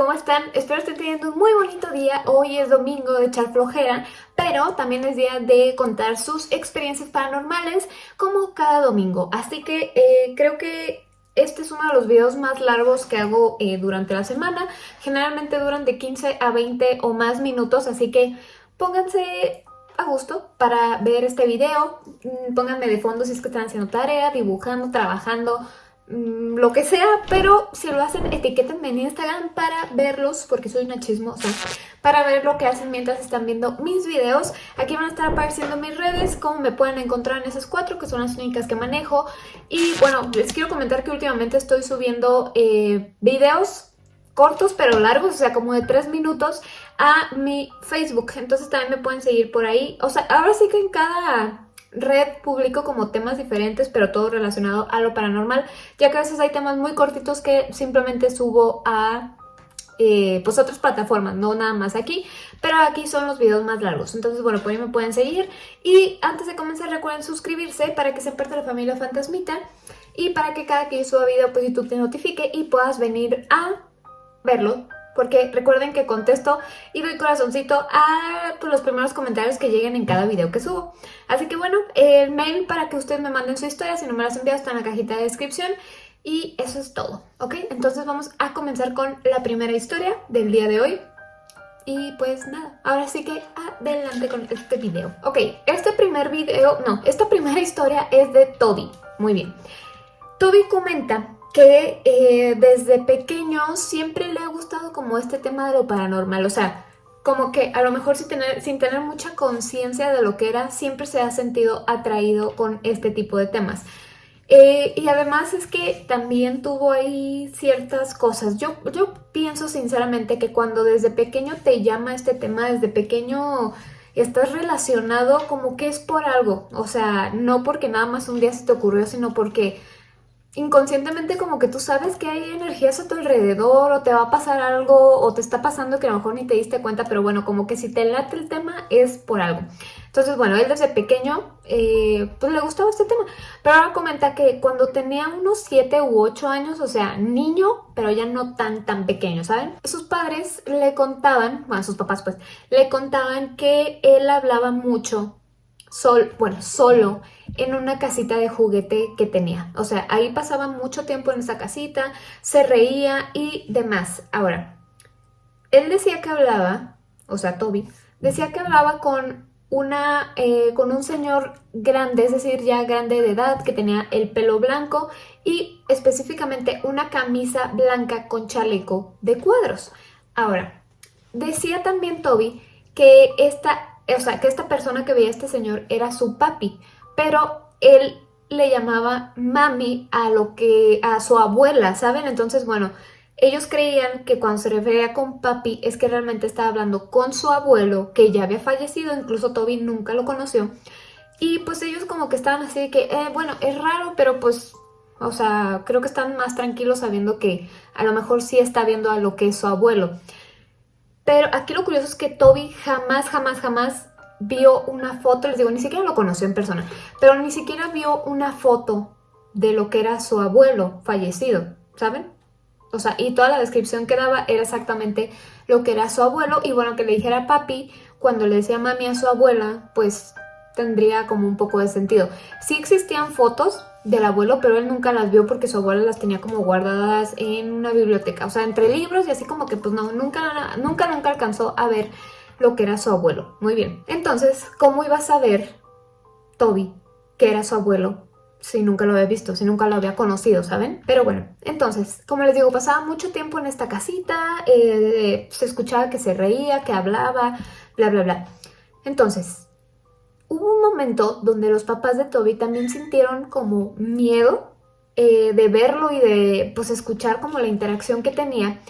¿cómo están? Espero estén teniendo un muy bonito día. Hoy es domingo de echar flojera, pero también es día de contar sus experiencias paranormales como cada domingo. Así que eh, creo que este es uno de los videos más largos que hago eh, durante la semana. Generalmente duran de 15 a 20 o más minutos, así que pónganse a gusto para ver este video. Mm, pónganme de fondo si es que están haciendo tarea, dibujando, trabajando, lo que sea, pero si lo hacen, etiquétenme en Instagram para verlos, porque soy una chismosa, para ver lo que hacen mientras están viendo mis videos. Aquí van a estar apareciendo mis redes, como me pueden encontrar en esas cuatro, que son las únicas que manejo. Y bueno, les quiero comentar que últimamente estoy subiendo eh, videos cortos pero largos, o sea, como de tres minutos a mi Facebook. Entonces también me pueden seguir por ahí. O sea, ahora sí que en cada red publico como temas diferentes, pero todo relacionado a lo paranormal, ya que a veces hay temas muy cortitos que simplemente subo a eh, pues otras plataformas, no nada más aquí, pero aquí son los videos más largos. Entonces, bueno, por ahí me pueden seguir. Y antes de comenzar, recuerden suscribirse para que sean parte de la familia Fantasmita y para que cada que yo suba video, pues YouTube te notifique y puedas venir a verlo, porque recuerden que contesto y doy corazoncito a pues, los primeros comentarios que lleguen en cada video que subo. Así que bueno, el mail para que ustedes me manden su historia, si no me las envían está en la cajita de descripción. Y eso es todo, ¿ok? Entonces vamos a comenzar con la primera historia del día de hoy. Y pues nada, ahora sí que adelante con este video. Ok, este primer video, no, esta primera historia es de Toby. Muy bien. Toby comenta que eh, desde pequeño siempre le ha gustado como este tema de lo paranormal, o sea, como que a lo mejor sin tener, sin tener mucha conciencia de lo que era, siempre se ha sentido atraído con este tipo de temas. Eh, y además es que también tuvo ahí ciertas cosas. Yo, yo pienso sinceramente que cuando desde pequeño te llama este tema, desde pequeño estás relacionado como que es por algo. O sea, no porque nada más un día se te ocurrió, sino porque inconscientemente como que tú sabes que hay energías a tu alrededor o te va a pasar algo o te está pasando que a lo mejor ni te diste cuenta, pero bueno, como que si te late el tema es por algo. Entonces, bueno, él desde pequeño eh, pues le gustaba este tema, pero ahora comenta que cuando tenía unos 7 u 8 años, o sea, niño, pero ya no tan tan pequeño, ¿saben? Sus padres le contaban, bueno, sus papás pues, le contaban que él hablaba mucho sol, bueno, solo en una casita de juguete que tenía. O sea, ahí pasaba mucho tiempo en esa casita, se reía y demás. Ahora, él decía que hablaba, o sea, Toby, decía que hablaba con una, eh, con un señor grande, es decir, ya grande de edad, que tenía el pelo blanco y específicamente una camisa blanca con chaleco de cuadros. Ahora, decía también Toby que esta o sea, que esta persona que veía a este señor era su papi, pero él le llamaba mami a lo que a su abuela, ¿saben? Entonces, bueno, ellos creían que cuando se refería con papi es que realmente estaba hablando con su abuelo, que ya había fallecido, incluso Toby nunca lo conoció. Y pues ellos como que estaban así de que, eh, bueno, es raro, pero pues, o sea, creo que están más tranquilos sabiendo que a lo mejor sí está viendo a lo que es su abuelo. Pero aquí lo curioso es que Toby jamás, jamás, jamás vio una foto, les digo, ni siquiera lo conoció en persona, pero ni siquiera vio una foto de lo que era su abuelo fallecido, ¿saben? O sea, y toda la descripción que daba era exactamente lo que era su abuelo y bueno, que le dijera papi, cuando le decía mami a su abuela, pues tendría como un poco de sentido. Sí existían fotos del abuelo, pero él nunca las vio porque su abuela las tenía como guardadas en una biblioteca, o sea, entre libros y así como que pues no, nunca, nunca, nunca alcanzó a ver lo que era su abuelo. Muy bien, entonces, ¿cómo iba a saber Toby que era su abuelo si nunca lo había visto, si nunca lo había conocido, ¿saben? Pero bueno, entonces, como les digo, pasaba mucho tiempo en esta casita, eh, se escuchaba que se reía, que hablaba, bla, bla, bla. Entonces, hubo un momento donde los papás de Toby también sintieron como miedo eh, de verlo y de pues escuchar como la interacción que tenía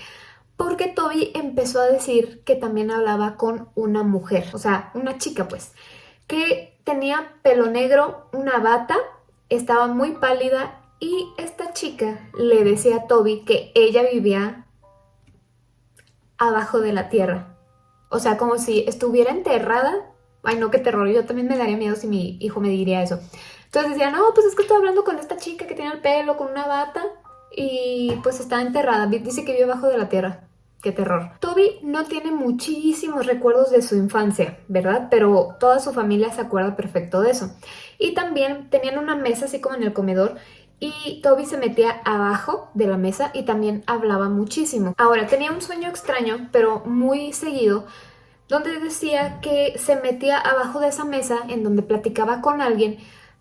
porque Toby empezó a decir que también hablaba con una mujer, o sea, una chica pues, que tenía pelo negro, una bata, estaba muy pálida y esta chica le decía a Toby que ella vivía abajo de la tierra. O sea, como si estuviera enterrada Ay, no, qué terror. Yo también me daría miedo si mi hijo me diría eso. Entonces decía, no, pues es que estoy hablando con esta chica que tiene el pelo con una bata y pues está enterrada. Dice que vive abajo de la tierra. Qué terror. Toby no tiene muchísimos recuerdos de su infancia, ¿verdad? Pero toda su familia se acuerda perfecto de eso. Y también tenían una mesa así como en el comedor y Toby se metía abajo de la mesa y también hablaba muchísimo. Ahora, tenía un sueño extraño, pero muy seguido, donde decía que se metía abajo de esa mesa en donde platicaba con alguien,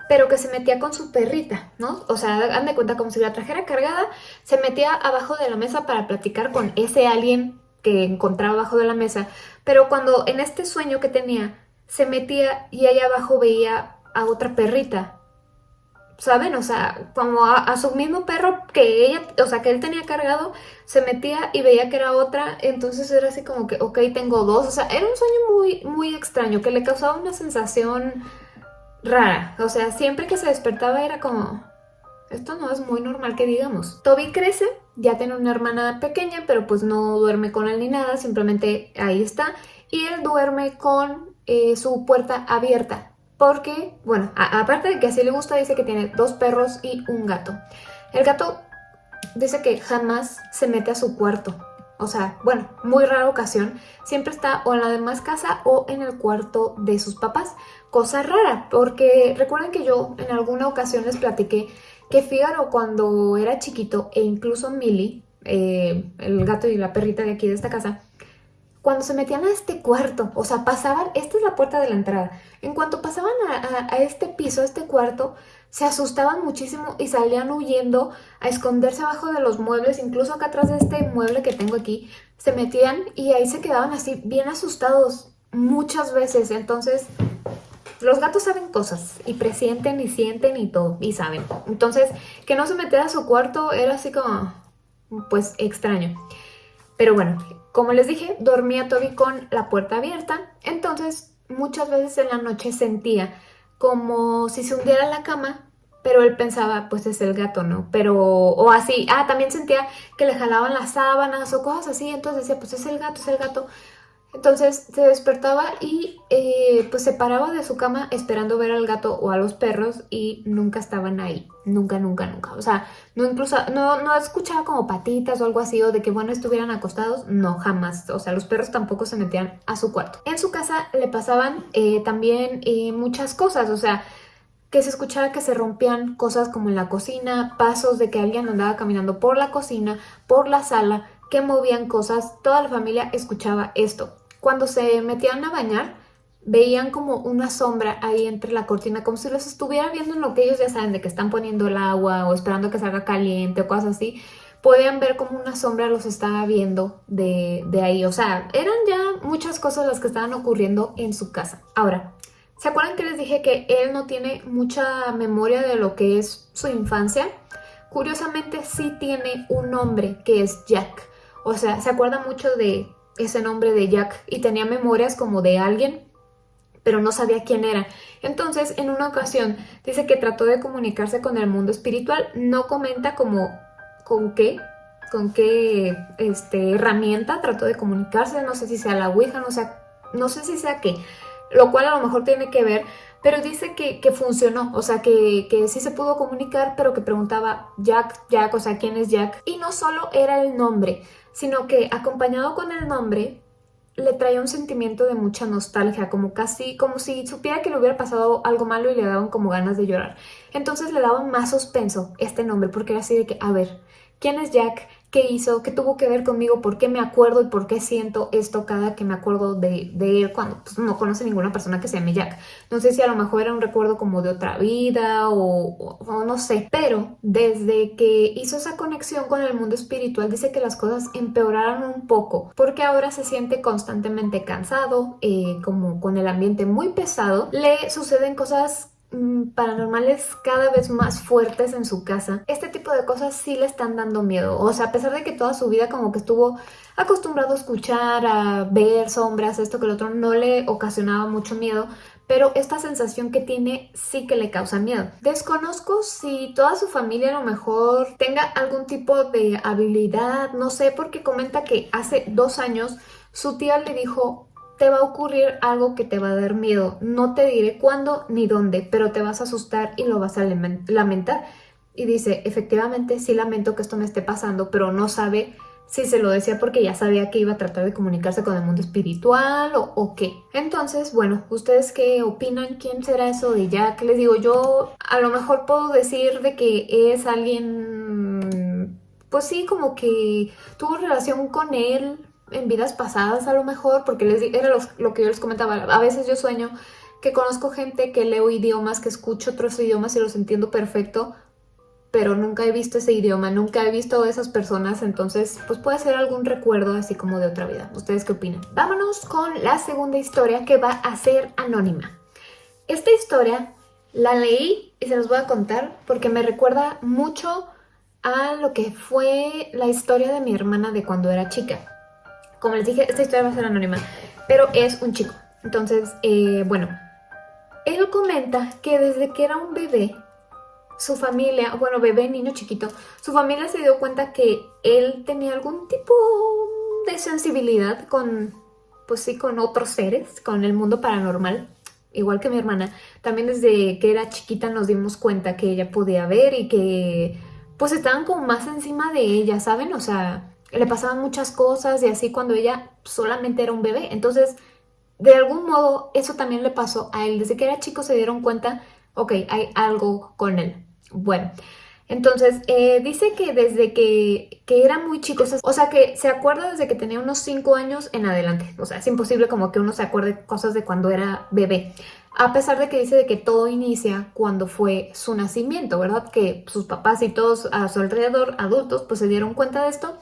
pero que se metía con su perrita, ¿no? O sea, dan de cuenta como si la trajera cargada, se metía abajo de la mesa para platicar con ese alguien que encontraba abajo de la mesa, pero cuando en este sueño que tenía, se metía y ahí abajo veía a otra perrita, ¿saben? O sea, como a, su mismo perro que ella, o sea, que él tenía cargado, se metía y veía que era otra, entonces era así como que, ok, tengo dos, o sea, era un sueño muy, muy extraño, que le causaba una sensación rara, o sea, siempre que se despertaba era como, esto no es muy normal que digamos. Toby crece, ya tiene una hermana pequeña, pero pues no duerme con él ni nada, simplemente ahí está, y él duerme con eh, su puerta abierta, porque, bueno, aparte de que así le gusta, dice que tiene dos perros y un gato. El gato dice que jamás se mete a su cuarto. O sea, bueno, muy rara ocasión. Siempre está o en la demás casa o en el cuarto de sus papás. Cosa rara, porque recuerden que yo en alguna ocasión les platiqué que Fígaro cuando era chiquito e incluso Millie, eh, el gato y la perrita de aquí de esta casa, cuando se metían a este cuarto, o sea, pasaban, esta es la puerta de la entrada, en cuanto pasaban a, este piso, a este cuarto, se asustaban muchísimo y salían huyendo a esconderse abajo de los muebles, incluso acá atrás de este mueble que tengo aquí, se metían y ahí se quedaban así bien asustados muchas veces, entonces los gatos saben cosas y presienten y sienten y todo, y saben. Entonces, que no se metiera a su cuarto era así como, pues, extraño. Pero bueno, como les dije, dormía Toby con la puerta abierta, entonces muchas veces en la noche sentía como si se hundiera en la cama, pero él pensaba, pues es el gato, ¿no? Pero, o así, ah, también sentía que le jalaban las sábanas o cosas así, entonces decía, pues es el gato, es el gato, entonces se despertaba y eh, pues se paraba de su cama esperando ver al gato o a los perros y nunca estaban ahí. Nunca, nunca, nunca. O sea, no incluso, no, no escuchaba como patitas o algo así o de que bueno estuvieran acostados. No, jamás. O sea, los perros tampoco se metían a su cuarto. En su casa le pasaban eh, también eh, muchas cosas. O sea, que se escuchaba que se rompían cosas como en la cocina, pasos de que alguien andaba caminando por la cocina, por la sala, que movían cosas, toda la familia escuchaba esto. Cuando se metían a bañar, veían como una sombra ahí entre la cortina, como si los estuviera viendo en lo que ellos ya saben, de que están poniendo el agua o esperando que salga caliente o cosas así. Podían ver como una sombra los estaba viendo de, de ahí. O sea, eran ya muchas cosas las que estaban ocurriendo en su casa. Ahora, ¿se acuerdan que les dije que él no tiene mucha memoria de lo que es su infancia? Curiosamente sí tiene un nombre que es Jack. O sea, se acuerda mucho de ese nombre de Jack y tenía memorias como de alguien, pero no sabía quién era. Entonces, en una ocasión, dice que trató de comunicarse con el mundo espiritual, no comenta como con qué, con qué este, herramienta trató de comunicarse, no sé si sea la Ouija, no sé, no sé si sea qué, lo cual a lo mejor tiene que ver, pero dice que, funcionó, o sea, que, que, sí se pudo comunicar, pero que preguntaba Jack, Jack, o sea, ¿quién es Jack? Y no solo era el nombre, sino que acompañado con el nombre le traía un sentimiento de mucha nostalgia, como casi, como si supiera que le hubiera pasado algo malo y le daban como ganas de llorar. Entonces le daban más suspenso este nombre, porque era así de que, a ver, ¿quién es Jack? Qué hizo, qué tuvo que ver conmigo, por qué me acuerdo y por qué siento esto cada que me acuerdo de, él cuando pues, no conoce ninguna persona que se llame Jack. No sé si a lo mejor era un recuerdo como de otra vida o, no sé, pero desde que hizo esa conexión con el mundo espiritual dice que las cosas empeoraron un poco porque ahora se siente constantemente cansado, eh, como con el ambiente muy pesado, le suceden cosas paranormales cada vez más fuertes en su casa, este tipo de cosas sí le están dando miedo. O sea, a pesar de que toda su vida como que estuvo acostumbrado a escuchar, a ver sombras, esto que el otro, no le ocasionaba mucho miedo, pero esta sensación que tiene sí que le causa miedo. Desconozco si toda su familia a lo mejor tenga algún tipo de habilidad, no sé, porque comenta que hace dos años su tía le dijo te va a ocurrir algo que te va a dar miedo. No te diré cuándo ni dónde, pero te vas a asustar y lo vas a lamentar. Y dice, efectivamente sí lamento que esto me esté pasando, pero no sabe si se lo decía porque ya sabía que iba a tratar de comunicarse con el mundo espiritual o, qué. Entonces, bueno, ¿ustedes qué opinan? ¿Quién será eso de Jack? Les digo, yo a lo mejor puedo decir de que es alguien, pues sí, como que tuvo relación con él en vidas pasadas a lo mejor, porque era lo que yo les comentaba, a veces yo sueño que conozco gente que leo idiomas, que escucho otros idiomas y los entiendo perfecto, pero nunca he visto ese idioma, nunca he visto esas personas, entonces pues puede ser algún recuerdo así como de otra vida. ¿Ustedes qué opinan? Vámonos con la segunda historia que va a ser anónima. Esta historia la leí y se los voy a contar porque me recuerda mucho a lo que fue la historia de mi hermana de cuando era chica. Como les dije, esta historia va a ser anónima, pero es un chico. Entonces, eh, bueno, él comenta que desde que era un bebé su familia, bueno, bebé, niño chiquito, su familia se dio cuenta que él tenía algún tipo de sensibilidad con, pues sí, con otros seres, con el mundo paranormal, igual que mi hermana. También desde que era chiquita nos dimos cuenta que ella podía ver y que pues estaban como más encima de ella, ¿saben? O sea, le pasaban muchas cosas y así cuando ella solamente era un bebé. Entonces, de algún modo, eso también le pasó a él. Desde que era chico se dieron cuenta, ok, hay algo con él. Bueno, entonces eh, dice que desde que, que, era muy chico, o sea que se acuerda desde que tenía unos 5 años en adelante. O sea, es imposible como que uno se acuerde cosas de cuando era bebé. A pesar de que dice de que todo inicia cuando fue su nacimiento, ¿verdad? Que sus papás y todos a su alrededor, adultos, pues se dieron cuenta de esto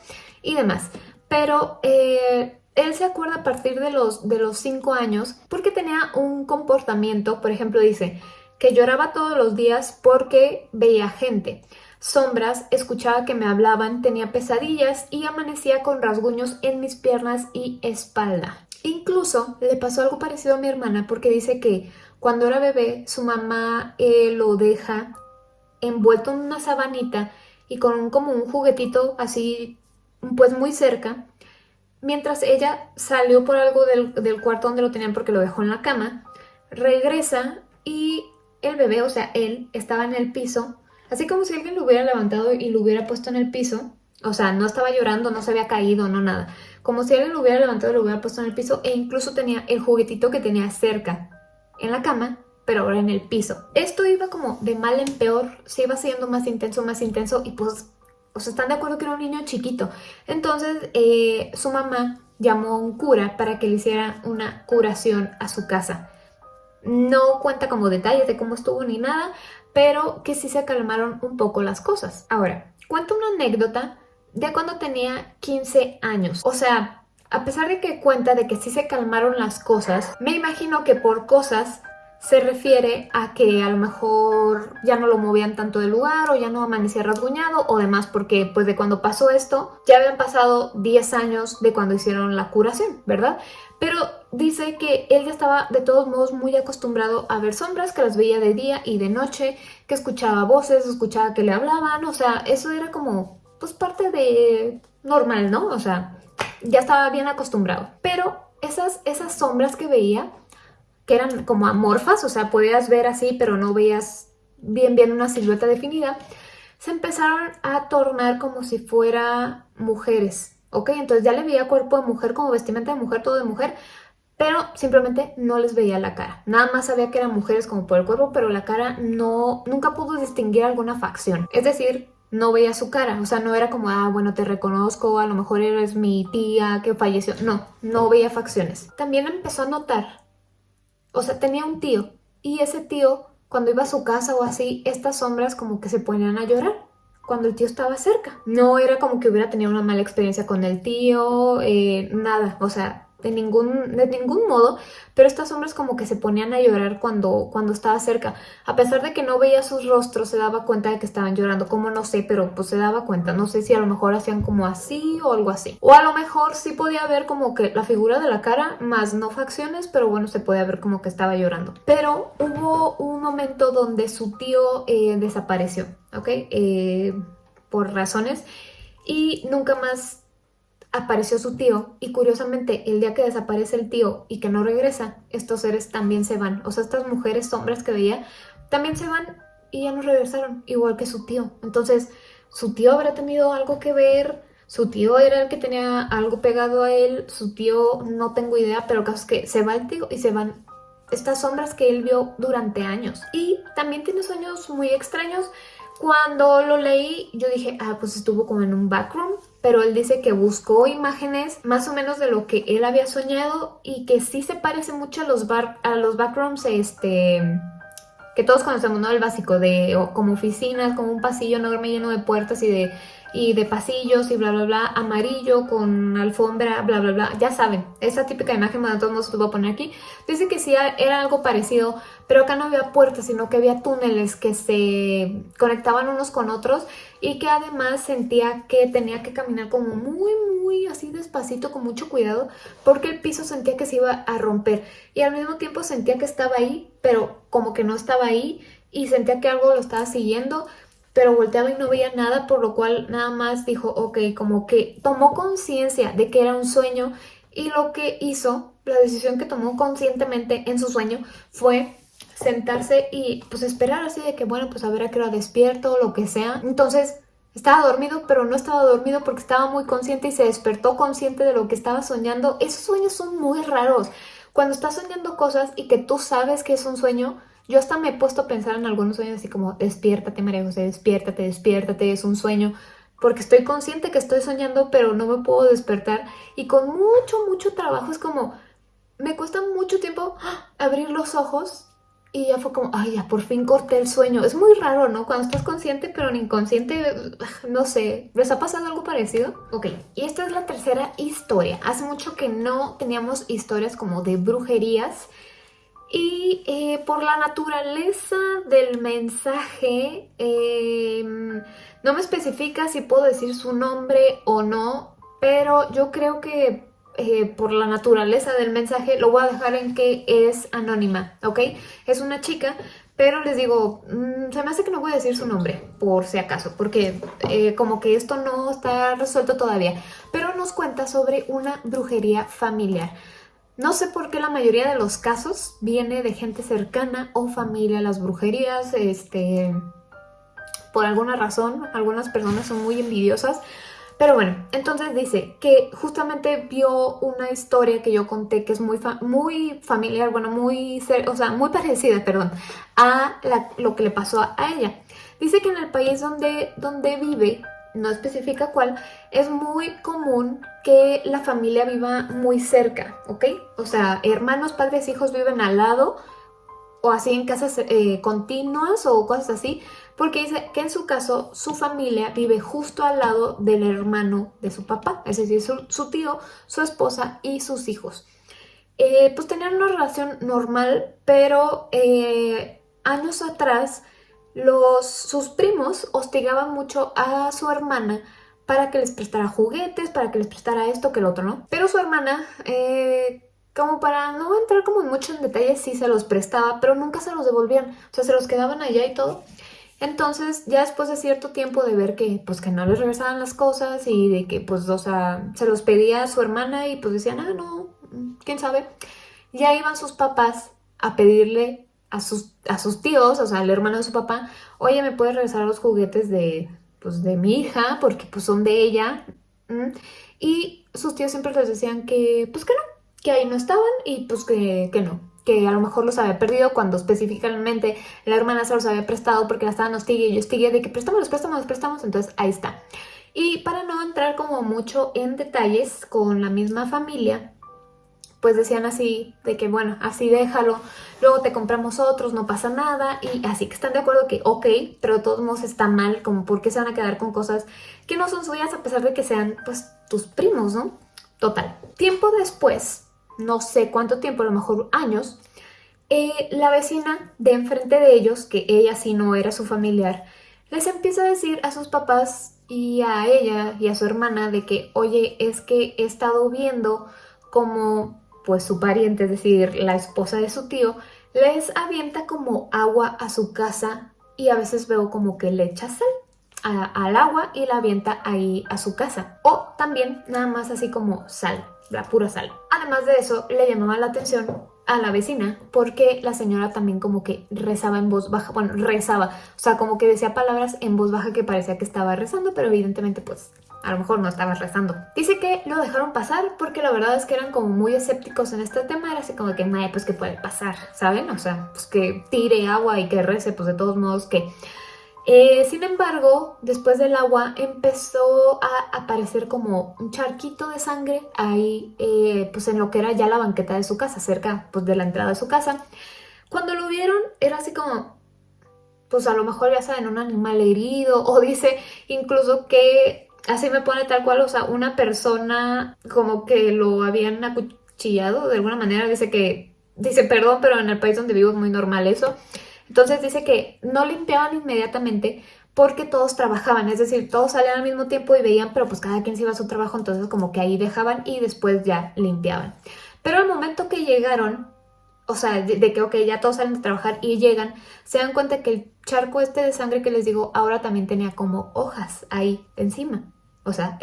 y demás. Pero eh, él se acuerda a partir de los, de los 5 años porque tenía un comportamiento, por ejemplo, dice que lloraba todos los días porque veía gente. Sombras, escuchaba que me hablaban, tenía pesadillas y amanecía con rasguños en mis piernas y espalda. Incluso le pasó algo parecido a mi hermana porque dice que cuando era bebé su mamá eh, lo deja envuelto en una sabanita y con como un juguetito así pues muy cerca mientras ella salió por algo del, del cuarto donde lo tenían porque lo dejó en la cama regresa y el bebé, o sea, él, estaba en el piso, así como si alguien lo hubiera levantado y lo hubiera puesto en el piso. O sea, no estaba llorando, no se había caído, no nada. Como si alguien lo hubiera levantado y lo hubiera puesto en el piso e incluso tenía el juguetito que tenía cerca en la cama, pero ahora en el piso. Esto iba como de mal en peor, se iba siendo más intenso, más intenso y pues, o sea, están de acuerdo que era un niño chiquito. Entonces, eh, su mamá llamó a un cura para que le hiciera una curación a su casa. No cuenta como detalles de cómo estuvo ni nada, pero que sí se calmaron un poco las cosas. Ahora, cuento una anécdota de cuando tenía 15 años. O sea, a pesar de que cuenta de que sí se calmaron las cosas, me imagino que por cosas se refiere a que a lo mejor ya no lo movían tanto del lugar o ya no amanecía rasguñado o demás porque pues de cuando pasó esto ya habían pasado 10 años de cuando hicieron la curación, ¿verdad? Pero dice que él ya estaba de todos modos muy acostumbrado a ver sombras, que las veía de día y de noche, que escuchaba voces, escuchaba que le hablaban, o sea, eso era como pues parte de normal, ¿no? O sea, ya estaba bien acostumbrado. Pero esas, esas sombras que veía que eran como amorfas, o sea, podías ver así, pero no veías bien bien una silueta definida, se empezaron a tornar como si fuera mujeres, ¿ok? Entonces ya le veía cuerpo de mujer, como vestimenta de mujer, todo de mujer, pero simplemente no les veía la cara. Nada más sabía que eran mujeres como por el cuerpo, pero la cara no, nunca pudo distinguir alguna facción. Es decir, no veía su cara, o sea, no era como, ah, bueno, te reconozco, a lo mejor eres mi tía que falleció. No, no veía facciones. También empezó a notar o sea, tenía un tío y ese tío, cuando iba a su casa o así, estas sombras como que se ponían a llorar cuando el tío estaba cerca. No era como que hubiera tenido una mala experiencia con el tío, eh, nada, o sea, de ningún, de ningún modo, pero estas sombras como que se ponían a llorar cuando, cuando estaba cerca. A pesar de que no veía sus rostros, se daba cuenta de que estaban llorando, como no sé, pero pues se daba cuenta. No sé si a lo mejor hacían como así o algo así. O a lo mejor sí podía ver como que la figura de la cara, más no facciones, pero bueno, se podía ver como que estaba llorando. Pero hubo un momento donde su tío eh, desapareció, ¿ok? Eh, por razones y nunca más apareció su tío y curiosamente el día que desaparece el tío y que no regresa, estos seres también se van. O sea, estas mujeres sombras que veía también se van y ya no regresaron, igual que su tío. Entonces, su tío habrá tenido algo que ver su tío era el que tenía algo pegado a él, su tío no tengo idea, pero el caso es que se va el tío y se van estas sombras que él vio durante años. Y también tiene sueños muy extraños. Cuando lo leí yo dije, ah, pues estuvo como en un backroom, pero él dice que buscó imágenes más o menos de lo que él había soñado y que sí se parece mucho a los, bar a los backrooms, este que todos conocemos, ¿no? El básico de como oficinas, como un pasillo enorme lleno de puertas y de y de pasillos y bla bla bla, amarillo con alfombra, bla bla bla, ya saben, esa típica imagen, bueno, todos modos voy a poner aquí, dice que sí era algo parecido, pero acá no había puertas, sino que había túneles que se conectaban unos con otros y que además sentía que tenía que caminar como muy muy así despacito, con mucho cuidado, porque el piso sentía que se iba a romper. Y al mismo tiempo sentía que estaba ahí, pero como que no estaba ahí y sentía que algo lo estaba siguiendo, pero volteaba y no veía nada, por lo cual nada más dijo, ok, como que tomó conciencia de que era un sueño y lo que hizo, la decisión que tomó conscientemente en su sueño fue sentarse y pues esperar así de que bueno, pues a ver a qué hora despierto o lo que sea. Entonces estaba dormido, pero no estaba dormido porque estaba muy consciente y se despertó consciente de lo que estaba soñando. Esos sueños son muy raros. Cuando estás soñando cosas y que tú sabes que es un sueño, yo hasta me he puesto a pensar en algunos sueños así como, despiértate María José, despiértate, despiértate, es un sueño. Porque estoy consciente que estoy soñando, pero no me puedo despertar. Y con mucho, mucho trabajo es como, me cuesta mucho tiempo abrir los ojos y ya fue como, ay, ya por fin corté el sueño. Es muy raro, ¿no? Cuando estás consciente, pero en inconsciente, no sé. ¿Les ha pasado algo parecido? Ok, y esta es la tercera historia. Hace mucho que no teníamos historias como de brujerías y eh, por la naturaleza del mensaje, em, no me especifica si puedo decir su nombre o no, pero yo creo que eh, por la naturaleza del mensaje lo voy a dejar en que es anónima, ¿ok? Es una chica, pero les digo, mm, se me hace que no voy a decir su nombre, por si acaso, porque eh, como que esto no está resuelto todavía, pero nos cuenta sobre una brujería familiar. No sé por qué la mayoría de los casos viene de gente cercana o familia. Las brujerías, este, por alguna razón, algunas personas son muy envidiosas. Pero bueno, entonces dice que justamente vio una historia que yo conté que es muy, muy familiar, bueno, muy, o sea, muy parecida, perdón, a lo que le pasó a, ella. Dice que en el país donde, donde vive no especifica cuál, es muy común que la familia viva muy cerca, ¿ok? O sea, hermanos, padres, hijos viven al lado o así en casas eh, continuas o cosas así, porque dice que en su caso su familia vive justo al lado del hermano de su papá, es decir, su, tío, su esposa y sus hijos. Eh, pues tenían una relación normal, pero eh, años atrás los, sus primos hostigaban mucho a su hermana para que les prestara juguetes, para que les prestara esto que el otro, ¿no? Pero su hermana, eh, como para no entrar como mucho en detalles, sí se los prestaba, pero nunca se los devolvían, o sea, se los quedaban allá y todo. Entonces, ya después de cierto tiempo de ver que, pues, que no les regresaban las cosas y de que, pues, o sea, se los pedía a su hermana y pues decían, ah, no, quién sabe, ya iban sus papás a pedirle a sus, a sus tíos, o sea, al hermano de su papá, oye, ¿me puedes regresar los juguetes de, pues, de mi hija? Porque pues son de ella. Y sus tíos siempre les decían que, pues que no, que ahí no estaban y pues que, que no, que a lo mejor los había perdido cuando específicamente la hermana se los había prestado porque la estaban hostigue y yo hostigué de que préstamos, los préstamos, los préstamos, entonces ahí está. Y para no entrar como mucho en detalles con la misma familia, pues decían así, de que bueno, así déjalo, luego te compramos otros, no pasa nada, y así que están de acuerdo que ok, pero de todos modos está mal, como por qué se van a quedar con cosas que no son suyas a pesar de que sean pues tus primos, ¿no? Total. Tiempo después, no sé cuánto tiempo, a lo mejor años, eh, la vecina de enfrente de ellos, que ella sí no era su familiar, les empieza a decir a sus papás y a ella y a su hermana de que, oye, es que he estado viendo como pues su pariente, es decir, la esposa de su tío, les avienta como agua a su casa y a veces veo como que le echa sal al agua y la avienta ahí a su casa. O también nada más así como sal, la pura sal. Además de eso, le llamaba la atención a la vecina porque la señora también como que rezaba en voz baja, bueno, rezaba, o sea, como que decía palabras en voz baja que parecía que estaba rezando, pero evidentemente pues a lo mejor no estabas rezando. Dice que lo dejaron pasar porque la verdad es que eran como muy escépticos en este tema, era así como que, madre, pues que puede pasar, ¿saben? O sea, pues que tire agua y que rece, pues de todos modos que... Eh, sin embargo, después del agua empezó a aparecer como un charquito de sangre ahí, eh, pues en lo que era ya la banqueta de su casa, cerca pues de la entrada de su casa. Cuando lo vieron era así como, pues a lo mejor ya saben, un animal herido o dice incluso que así me pone tal cual, o sea, una persona como que lo habían acuchillado de alguna manera, dice que, dice perdón, pero en el país donde vivo es muy normal eso. Entonces dice que no limpiaban inmediatamente porque todos trabajaban, es decir, todos salían al mismo tiempo y veían, pero pues cada quien se iba a su trabajo, entonces como que ahí dejaban y después ya limpiaban. Pero al momento que llegaron, o sea, de, que, ok, ya todos salen de trabajar y llegan, se dan cuenta que el charco este de sangre que les digo ahora también tenía como hojas ahí encima. O sea,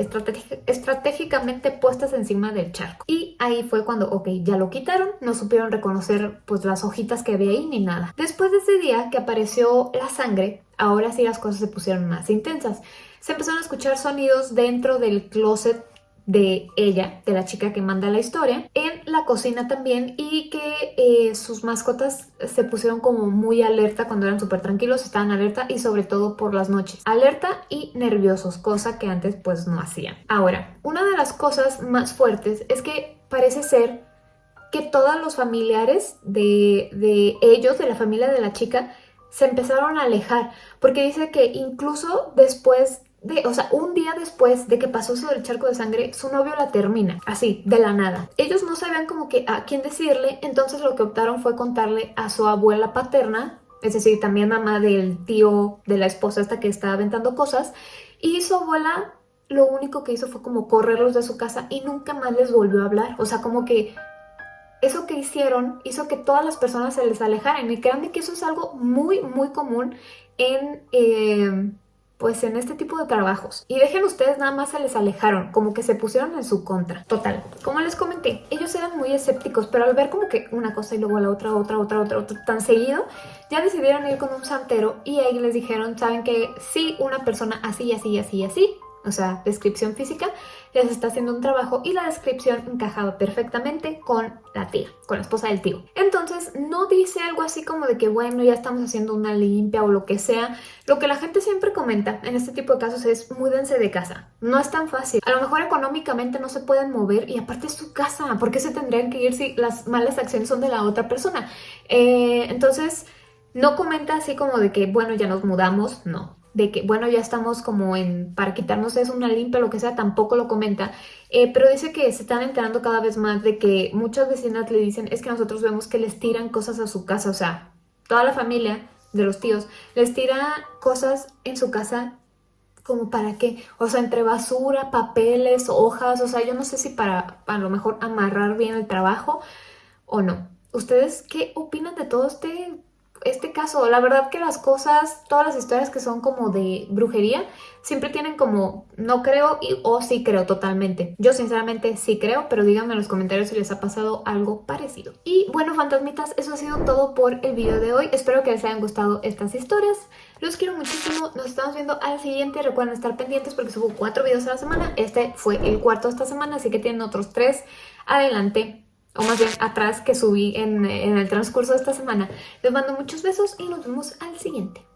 estratégicamente puestas encima del charco. Y ahí fue cuando, ok, ya lo quitaron, no supieron reconocer pues las hojitas que había ahí ni nada. Después de ese día que apareció la sangre, ahora sí las cosas se pusieron más intensas. Se empezaron a escuchar sonidos dentro del closet de ella, de la chica que manda la historia, en la cocina también y que eh, sus mascotas se pusieron como muy alerta cuando eran súper tranquilos, estaban alerta y sobre todo por las noches. Alerta y nerviosos, cosa que antes pues no hacían. Ahora, una de las cosas más fuertes es que parece ser que todos los familiares de, de ellos, de la familia de la chica, se empezaron a alejar, porque dice que incluso después o sea, un día después de que pasó eso del charco de sangre, su novio la termina, así, de la nada. Ellos no sabían como que a quién decirle, entonces lo que optaron fue contarle a su abuela paterna, es decir, también mamá del tío de la esposa esta que estaba aventando cosas, y su abuela lo único que hizo fue como correrlos de su casa y nunca más les volvió a hablar, o sea, como que eso que hicieron hizo que todas las personas se les alejaran y créanme que eso es algo muy, muy común en... Eh, pues en este tipo de trabajos. Y dejen ustedes, nada más se les alejaron, como que se pusieron en su contra. Total, como les comenté, ellos eran muy escépticos, pero al ver como que una cosa y luego la otra, otra, otra, otra, otra, tan seguido, ya decidieron ir con un santero y ahí les dijeron, saben que sí, una persona así, así, así, así, o sea, descripción física, les está haciendo un trabajo y la descripción encajaba perfectamente con la tía, con la esposa del tío. Entonces, no dice algo así como de que, bueno, ya estamos haciendo una limpia o lo que sea. Lo que la gente siempre comenta en este tipo de casos es, múdense de casa. No es tan fácil. A lo mejor económicamente no se pueden mover y aparte es su casa. ¿Por qué se tendrían que ir si las malas acciones son de la otra persona? Eh, entonces, no comenta así como de que, bueno, ya nos mudamos. No de que, bueno, ya estamos como en, para quitarnos eso, una limpia, lo que sea, tampoco lo comenta. Eh, pero dice que se están enterando cada vez más de que muchas vecinas le dicen, es que nosotros vemos que les tiran cosas a su casa, o sea, toda la familia de los tíos les tira cosas en su casa como para qué, o sea, entre basura, papeles, hojas, o sea, yo no sé si para a lo mejor amarrar bien el trabajo o no. ¿Ustedes qué opinan de todo este este caso. La verdad que las cosas, todas las historias que son como de brujería, siempre tienen como no creo y, o sí creo totalmente. Yo sinceramente sí creo, pero díganme en los comentarios si les ha pasado algo parecido. Y bueno, fantasmitas, eso ha sido todo por el video de hoy. Espero que les hayan gustado estas historias. Los quiero muchísimo. Nos estamos viendo al siguiente. Recuerden estar pendientes porque subo cuatro videos a la semana. Este fue el cuarto esta semana, así que tienen otros tres adelante o más bien atrás que subí en, en el transcurso de esta semana. Les mando muchos besos y nos vemos al siguiente.